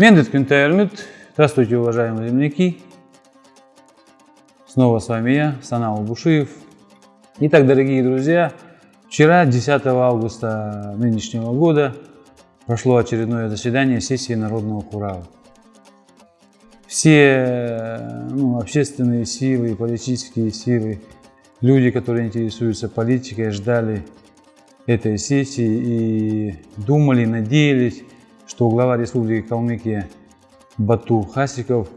Мендет Кюнтайрмют. Здравствуйте, уважаемые земляки. Снова с вами я, Санал Бушиев. Итак, дорогие друзья, вчера, 10 августа нынешнего года, прошло очередное заседание сессии Народного Хурала. Все ну, общественные силы, политические силы, люди, которые интересуются политикой, ждали этой сессии и думали, надеялись, что глава Республики Калмыкия Бату Хасиков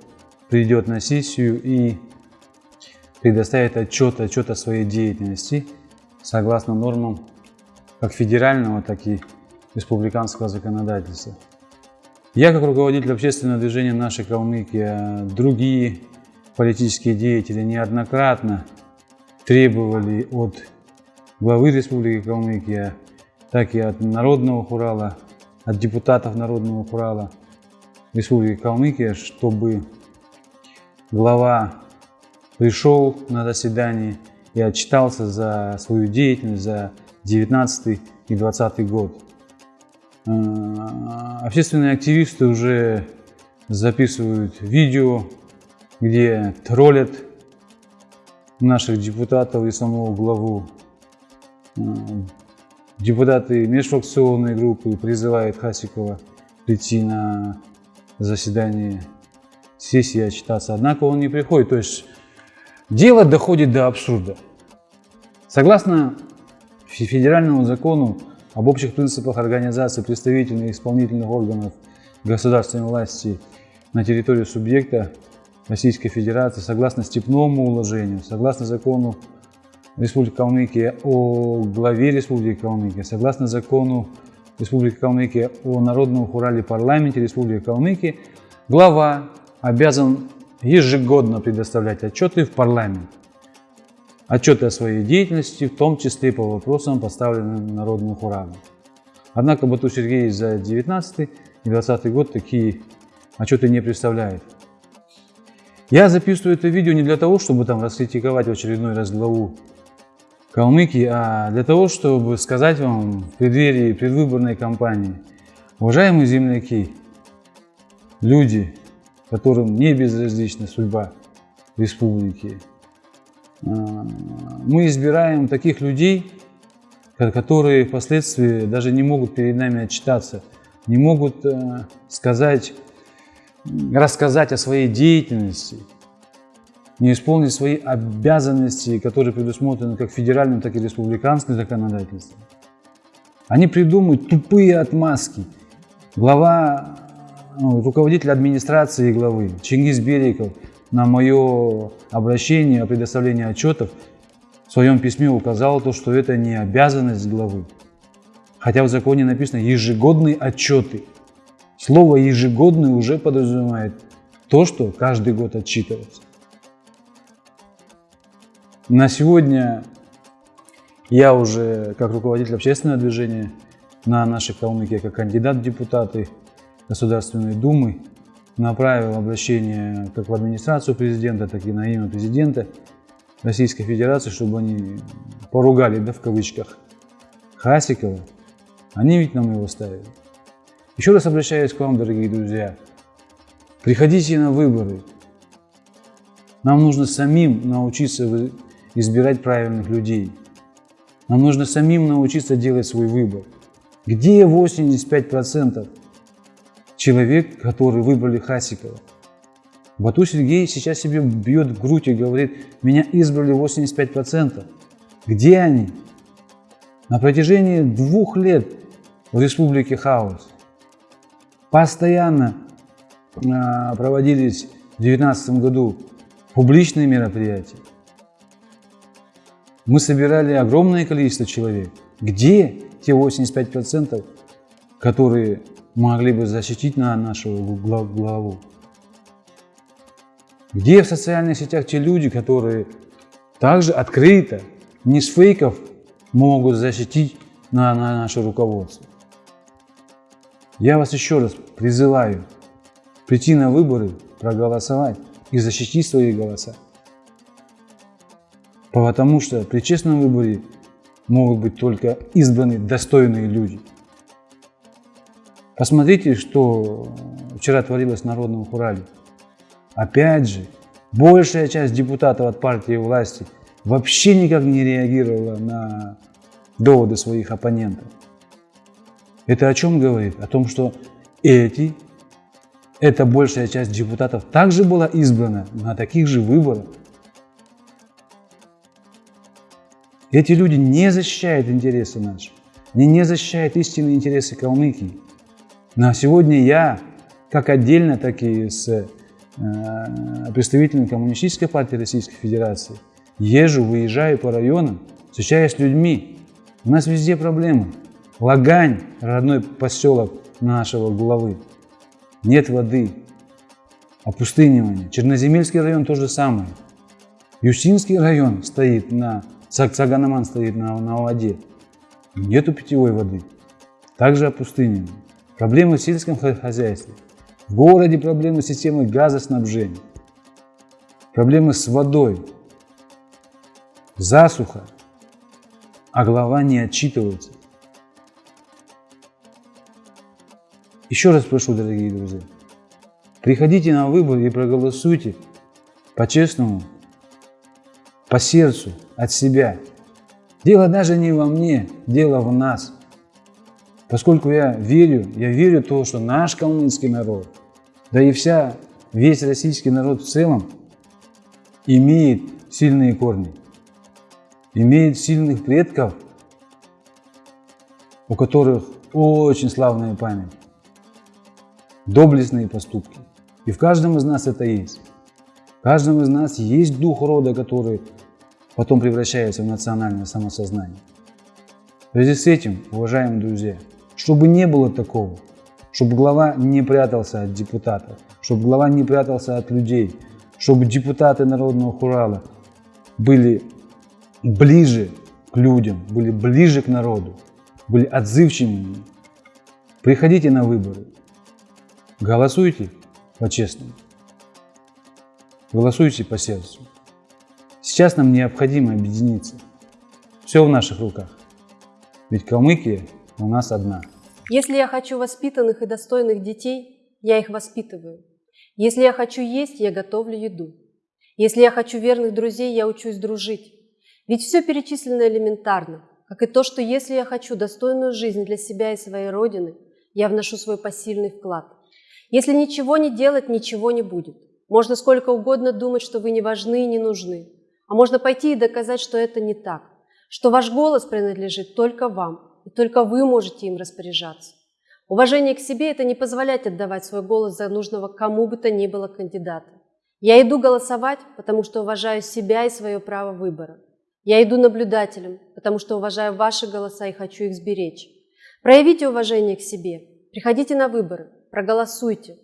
придет на сессию и предоставит отчет, отчет о своей деятельности согласно нормам как федерального, так и республиканского законодательства. Я, как руководитель общественного движения «Наша Калмыкия», другие политические деятели неоднократно требовали от главы Республики Калмыкия, так и от Народного Хурала, от депутатов Народного Хурала Республики Калмыкия, чтобы глава пришел на заседание и отчитался за свою деятельность за 19 и 20 год. Э, общественные активисты уже записывают видео, где троллят наших депутатов и самого главу. Депутаты межфракционной группы призывают Хасикова прийти на заседание сессии и отчитаться. Однако он не приходит. То есть дело доходит до абсурда. Согласно федеральному закону об общих принципах организации представительных и исполнительных органов государственной власти на территории субъекта Российской Федерации согласно степному уложению, согласно закону Республики Калмыкия о главе Республики Калмыкия, согласно закону Республики Калмыкия о Народном хурале парламенте Республики Калмыкия, глава обязан ежегодно предоставлять отчеты в парламент отчеты о своей деятельности, в том числе по вопросам, поставленным народным хуралом. Однако Бату Сергей за 19 и 20 год такие отчеты не представляет. Я записываю это видео не для того, чтобы там раскритиковать в очередной раз главу Калмыкии, а для того, чтобы сказать вам в преддверии предвыборной кампании, уважаемые земляки, люди, которым не безразлична судьба республики, а, мы избираем таких людей, которые впоследствии даже не могут перед нами отчитаться, не могут э, сказать, рассказать о своей деятельности, не исполнить свои обязанности, которые предусмотрены как федеральным, так и республиканским законодательством. Они придумывают тупые отмазки. Глава, ну, руководитель администрации главы Чингис Бериков на мое обращение о предоставлении отчетов в своем письме указал то, что это не обязанность главы. Хотя в законе написано ежегодные отчеты. Слово ежегодный уже подразумевает то, что каждый год отчитывается. На сегодня я уже, как руководитель общественного движения на нашей Калмыкии, как кандидат в депутаты Государственной Думы, направил обращение как в администрацию президента, так и на имя президента Российской Федерации, чтобы они поругали, да, в кавычках, Хасикова. Они ведь нам его ставили. Еще раз обращаюсь к вам, дорогие друзья. Приходите на выборы. Нам нужно самим научиться избирать правильных людей. Нам нужно самим научиться делать свой выбор. Где 85%? человек, который выбрали Хасикова. Бату Сергей сейчас себе бьет в грудь и говорит, меня избрали 85%. Где они? На протяжении двух лет в республике хаос. Постоянно а, проводились в 2019 году публичные мероприятия. Мы собирали огромное количество человек. Где те 85%, которые могли бы защитить на нашу главу? Где в социальных сетях те люди, которые также открыто, не с фейков, могут защитить на, на наше руководство? Я вас еще раз призываю прийти на выборы, проголосовать и защитить свои голоса. Потому что при честном выборе могут быть только избраны достойные люди – Посмотрите, что вчера творилось в Народном Урале. Опять же, большая часть депутатов от партии власти вообще никак не реагировала на доводы своих оппонентов. Это о чем говорит? О том, что эти, эта большая часть депутатов также была избрана на таких же выборах. Эти люди не защищают интересы наши, они не защищают истинные интересы Калмыкии. На сегодня я, как отдельно, так и с э, представителями Коммунистической партии Российской Федерации, езжу, выезжаю по районам, встречаюсь с людьми. У нас везде проблемы. Лагань, родной поселок нашего главы. Нет воды, опустынивание. Черноземельский район то же самое. Юсинский район стоит на, Цаганаман стоит на, на воде. Нету питьевой воды. Также опустынивание. Проблемы в сельском хозяйстве. В городе проблемы с системой газоснабжения. Проблемы с водой. Засуха. А глава не отчитывается. Еще раз прошу, дорогие друзья, приходите на выборы и проголосуйте по-честному, по сердцу, от себя. Дело даже не во мне, дело в нас. Поскольку я верю, я верю в то, что наш калмыцкий народ, да и вся, весь российский народ в целом, имеет сильные корни, имеет сильных предков, у которых очень славная память доблестные поступки. И в каждом из нас это есть. В каждом из нас есть дух рода, который потом превращается в национальное самосознание. В связи с этим, уважаемые друзья, чтобы не было такого, чтобы глава не прятался от депутатов, чтобы глава не прятался от людей, чтобы депутаты Народного Хурала были ближе к людям, были ближе к народу, были отзывчивыми. Приходите на выборы, Голосуйте по-честному. Голосуйте по сердцу. Сейчас нам необходимо объединиться. Все в наших руках. Ведь Калмыкия у нас одна. Если я хочу воспитанных и достойных детей, я их воспитываю. Если я хочу есть, я готовлю еду. Если я хочу верных друзей, я учусь дружить. Ведь все перечислено элементарно, как и то, что если я хочу достойную жизнь для себя и своей Родины, я вношу свой посильный вклад – если ничего не делать, ничего не будет. Можно сколько угодно думать, что вы не важны и не нужны. А можно пойти и доказать, что это не так, что ваш голос принадлежит только вам, и только вы можете им распоряжаться. Уважение к себе – это не позволять отдавать свой голос за нужного кому бы то ни было кандидата. Я иду голосовать, потому что уважаю себя и свое право выбора. Я иду наблюдателем, потому что уважаю ваши голоса и хочу их сберечь. Проявите уважение к себе, приходите на выборы, проголосуйте.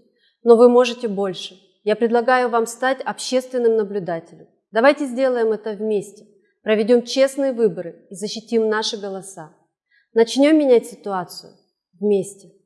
Но вы можете больше. Я предлагаю вам стать общественным наблюдателем. Давайте сделаем это вместе. Проведем честные выборы и защитим наши голоса. Начнем менять ситуацию вместе.